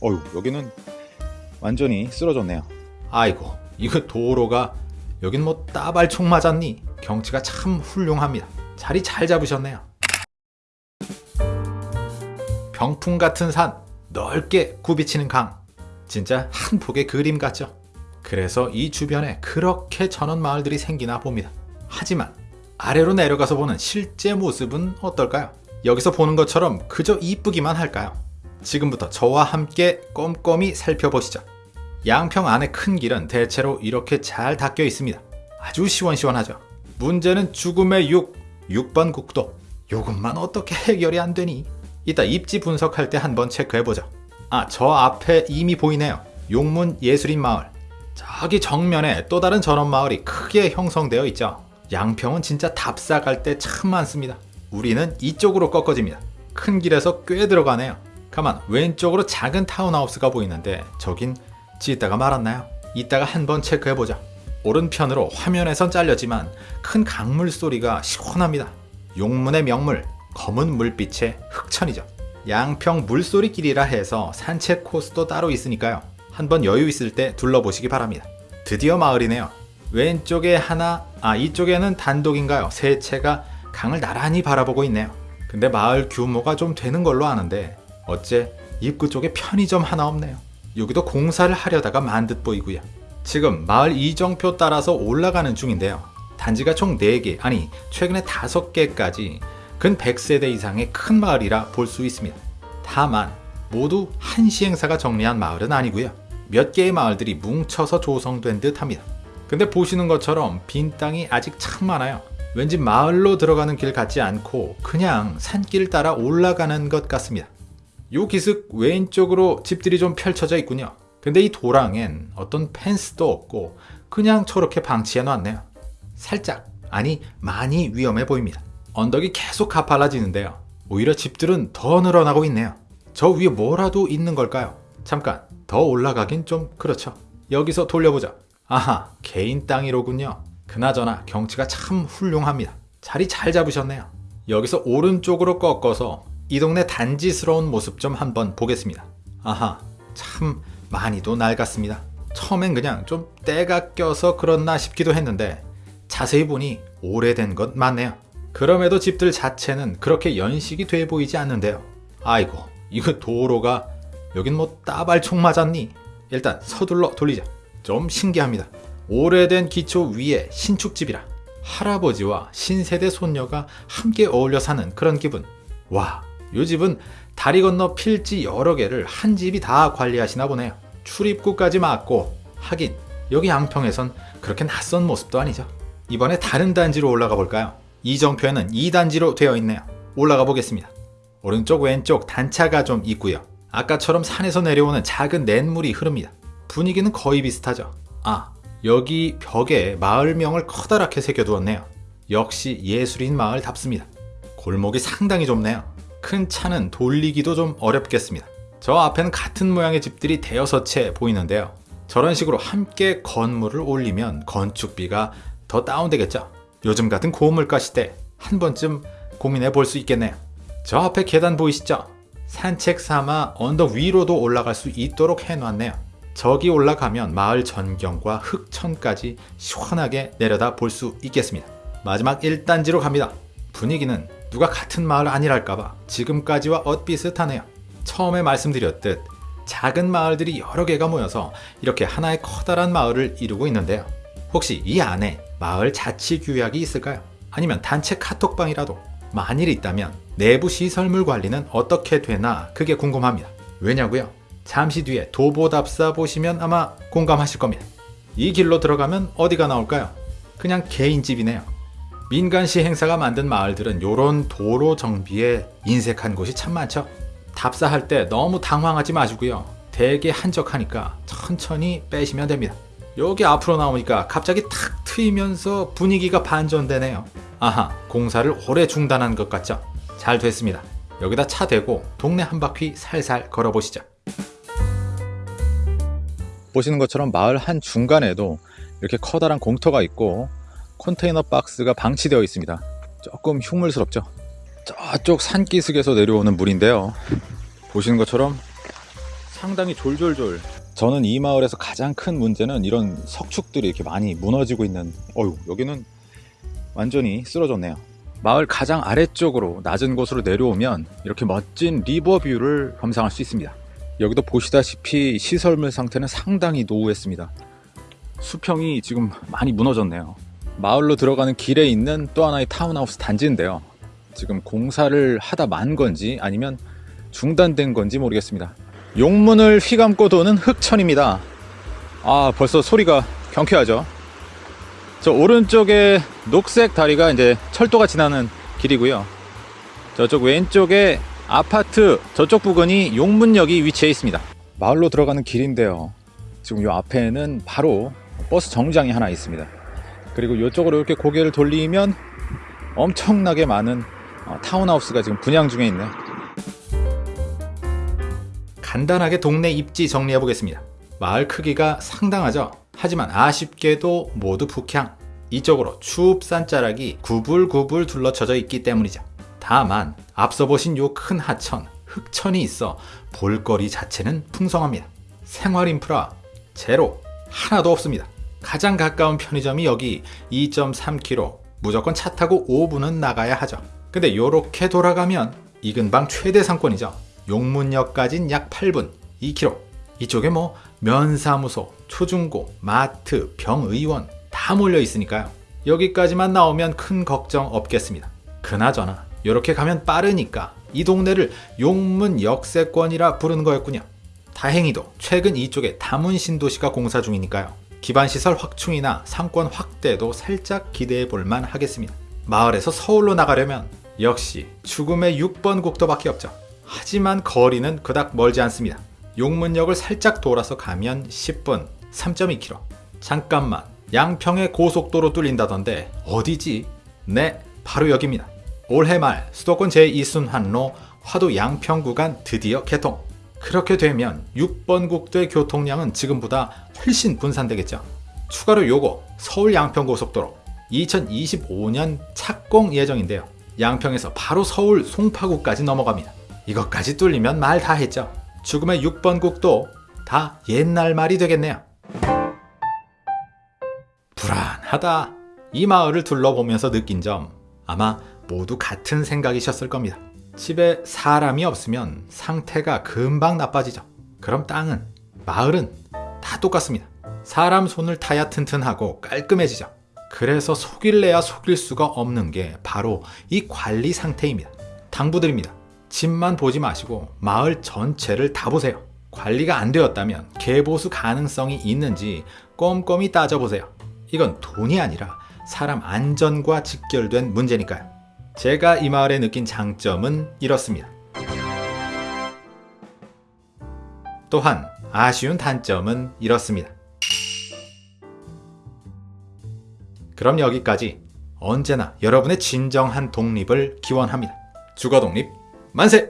어휴 여기는 완전히 쓰러졌네요 아이고 이거 도로가 여긴 뭐 따발총 맞았니? 경치가 참 훌륭합니다. 자리 잘 잡으셨네요. 병풍 같은 산, 넓게 굽이치는 강. 진짜 한 폭의 그림 같죠? 그래서 이 주변에 그렇게 전원 마을들이 생기나 봅니다. 하지만 아래로 내려가서 보는 실제 모습은 어떨까요? 여기서 보는 것처럼 그저 이쁘기만 할까요? 지금부터 저와 함께 꼼꼼히 살펴보시죠. 양평 안의 큰 길은 대체로 이렇게 잘 닦여 있습니다. 아주 시원시원하죠. 문제는 죽음의 6, 6번 국도. 요것만 어떻게 해결이 안 되니? 이따 입지 분석할 때 한번 체크해보죠. 아, 저 앞에 이미 보이네요. 용문 예술인 마을. 저기 정면에 또 다른 전원 마을이 크게 형성되어 있죠. 양평은 진짜 답사 갈 때 참 많습니다. 우리는 이쪽으로 꺾어집니다. 큰 길에서 꽤 들어가네요. 가만 왼쪽으로 작은 타운하우스가 보이는데 저긴 짓다가 말았나요? 이따가 한번 체크해보자. 오른편으로 화면에선 잘렸지만 큰 강물 소리가 시원합니다. 용문의 명물, 검은 물빛의 흑천이죠. 양평 물소리길이라 해서 산책 코스도 따로 있으니까요. 한번 여유 있을 때 둘러보시기 바랍니다. 드디어 마을이네요. 왼쪽에 하나, 아 이쪽에는 단독인가요? 세 채가 강을 나란히 바라보고 있네요. 근데 마을 규모가 좀 되는 걸로 아는데 어째 입구 쪽에 편의점 하나 없네요. 여기도 공사를 하려다가 만 듯 보이고요. 지금 마을 이정표 따라서 올라가는 중인데요. 단지가 총 4개, 아니 최근에 5개까지 근 100세대 이상의 큰 마을이라 볼 수 있습니다. 다만 모두 한 시행사가 정리한 마을은 아니고요. 몇 개의 마을들이 뭉쳐서 조성된 듯 합니다. 근데 보시는 것처럼 빈 땅이 아직 참 많아요. 왠지 마을로 들어가는 길 같지 않고 그냥 산길 따라 올라가는 것 같습니다. 요 기슭 왼쪽으로 집들이 좀 펼쳐져 있군요. 근데 이 도랑엔 어떤 펜스도 없고 그냥 저렇게 방치해 놨네요. 살짝, 아니 많이 위험해 보입니다. 언덕이 계속 가팔라지는데요. 오히려 집들은 더 늘어나고 있네요. 저 위에 뭐라도 있는 걸까요? 잠깐, 더 올라가긴 좀 그렇죠. 여기서 돌려보자. 아하, 개인 땅이로군요. 그나저나 경치가 참 훌륭합니다. 자리 잘 잡으셨네요. 여기서 오른쪽으로 꺾어서 이 동네 단지스러운 모습 좀 한번 보겠습니다. 아하, 참 많이도 낡았습니다. 처음엔 그냥 좀 때가 껴서 그렇나 싶기도 했는데 자세히 보니 오래된 것 맞네요. 그럼에도 집들 자체는 그렇게 연식이 돼 보이지 않는데요. 아이고, 이거 도로가 여긴 뭐 따발총 맞았니? 일단 서둘러 돌리자. 좀 신기합니다. 오래된 기초 위에 신축집이라 할아버지와 신세대 손녀가 함께 어울려 사는 그런 기분. 와, 요 집은 다리 건너 필지 여러 개를 한 집이 다 관리하시나 보네요. 출입구까지 막고 하긴 여기 양평에선 그렇게 낯선 모습도 아니죠. 이번에 다른 단지로 올라가 볼까요? 이정표에는 2단지로 되어 있네요. 올라가 보겠습니다. 오른쪽 왼쪽 단차가 좀 있고요. 아까처럼 산에서 내려오는 작은 냇물이 흐릅니다. 분위기는 거의 비슷하죠. 아, 여기 벽에 마을명을 커다랗게 새겨두었네요. 역시 예술인 마을답습니다. 골목이 상당히 좁네요. 큰 차는 돌리기도 좀 어렵겠습니다. 저 앞에는 같은 모양의 집들이 대여섯 채 보이는데요. 저런 식으로 함께 건물을 올리면 건축비가 더 다운되겠죠. 요즘 같은 고물가 시대 한 번쯤 고민해 볼 수 있겠네요. 저 앞에 계단 보이시죠? 산책 삼아 언덕 위로도 올라갈 수 있도록 해놨네요. 저기 올라가면 마을 전경과 흑천까지 시원하게 내려다 볼 수 있겠습니다. 마지막 1단지로 갑니다. 분위기는 누가 같은 마을 아니랄까봐 지금까지와 엇비슷하네요. 처음에 말씀드렸듯 작은 마을들이 여러 개가 모여서 이렇게 하나의 커다란 마을을 이루고 있는데요. 혹시 이 안에 마을 자치 규약이 있을까요? 아니면 단체 카톡방이라도 만일 있다면 내부 시설물 관리는 어떻게 되나 그게 궁금합니다. 왜냐고요? 잠시 뒤에 도보답사 보시면 아마 공감하실 겁니다. 이 길로 들어가면 어디가 나올까요? 그냥 개인집이네요. 민간시 행사가 만든 마을들은 요런 도로 정비에 인색한 곳이 참 많죠. 답사할 때 너무 당황하지 마시고요. 되게 한적하니까 천천히 빼시면 됩니다. 여기 앞으로 나오니까 갑자기 탁 트이면서 분위기가 반전되네요. 아하, 공사를 오래 중단한 것 같죠? 잘 됐습니다. 여기다 차 대고 동네 한 바퀴 살살 걸어보시죠. 보시는 것처럼 마을 한 중간에도 이렇게 커다란 공터가 있고 컨테이너 박스가 방치되어 있습니다. 조금 흉물스럽죠. 저쪽 산기슭에서 내려오는 물인데요. 보시는 것처럼 상당히 졸졸졸. 저는 이 마을에서 가장 큰 문제는 이런 석축들이 이렇게 많이 무너지고 있는. 어유 여기는 완전히 쓰러졌네요. 마을 가장 아래쪽으로 낮은 곳으로 내려오면 이렇게 멋진 리버뷰를 감상할 수 있습니다. 여기도 보시다시피 시설물 상태는 상당히 노후했습니다. 수평이 지금 많이 무너졌네요. 마을로 들어가는 길에 있는 또 하나의 타운하우스 단지인데요. 지금 공사를 하다 만 건지 아니면 중단된 건지 모르겠습니다. 용문을 휘감고 도는 흑천입니다. 아, 벌써 소리가 경쾌하죠? 저 오른쪽에 녹색 다리가 이제 철도가 지나는 길이고요. 저쪽 왼쪽에 아파트 저쪽 부근이 용문역이 위치해 있습니다. 마을로 들어가는 길인데요. 지금 이 앞에는 바로 버스 정류장이 하나 있습니다. 그리고 이쪽으로 이렇게 고개를 돌리면 엄청나게 많은 어, 타운하우스가 지금 분양 중에 있네요. 간단하게 동네 입지 정리해 보겠습니다. 마을 크기가 상당하죠. 하지만 아쉽게도 모두 북향. 이쪽으로 추읍 산자락이 구불구불 둘러쳐져 있기 때문이죠. 다만 앞서 보신 요 큰 하천, 흑천이 있어 볼거리 자체는 풍성합니다. 생활 인프라 제로 하나도 없습니다. 가장 가까운 편의점이 여기 2.3km 무조건 차 타고 5분은 나가야 하죠. 근데 요렇게 돌아가면 이 근방 최대 상권이죠. 용문역까진 약 8분 2km 이쪽에 뭐 면사무소, 초중고, 마트, 병의원 다 몰려 있으니까요. 여기까지만 나오면 큰 걱정 없겠습니다. 그나저나 이렇게 가면 빠르니까 이 동네를 용문 역세권이라 부르는 거였군요. 다행히도 최근 이쪽에 다문 신도시가 공사 중이니까요. 기반 시설 확충이나 상권 확대도 살짝 기대해 볼만 하겠습니다. 마을에서 서울로 나가려면 역시 죽음의 6번 국도밖에 없죠. 하지만 거리는 그닥 멀지 않습니다. 용문역을 살짝 돌아서 가면 10분 3.2km. 잠깐만 양평에 고속도로 뚫린다던데 어디지? 네, 바로 여기입니다. 올해 말 수도권 제2순환로 화도 양평 구간 드디어 개통. 그렇게 되면 6번 국도의 교통량은 지금보다 훨씬 분산되겠죠. 추가로 요거 서울 양평 고속도로 2025년 착공 예정인데요. 양평에서 바로 서울 송파구까지 넘어갑니다. 이것까지 뚫리면 말 다 했죠. 죽음의 6번 국도 다 옛날 말이 되겠네요. 불안하다. 이 마을을 둘러보면서 느낀 점 아마 모두 같은 생각이셨을 겁니다. 집에 사람이 없으면 상태가 금방 나빠지죠. 그럼 땅은, 마을은 다 똑같습니다. 사람 손을 타야 튼튼하고 깔끔해지죠. 그래서 속일래야 속일 수가 없는 게 바로 이 관리 상태입니다. 당부드립니다. 집만 보지 마시고 마을 전체를 다 보세요. 관리가 안 되었다면 개보수 가능성이 있는지 꼼꼼히 따져보세요. 이건 돈이 아니라 사람 안전과 직결된 문제니까요. 제가 이 마을에 느낀 장점은 이렇습니다. 또한 아쉬운 단점은 이렇습니다. 그럼 여기까지 언제나 여러분의 진정한 독립을 기원합니다. 주거 독립 만세!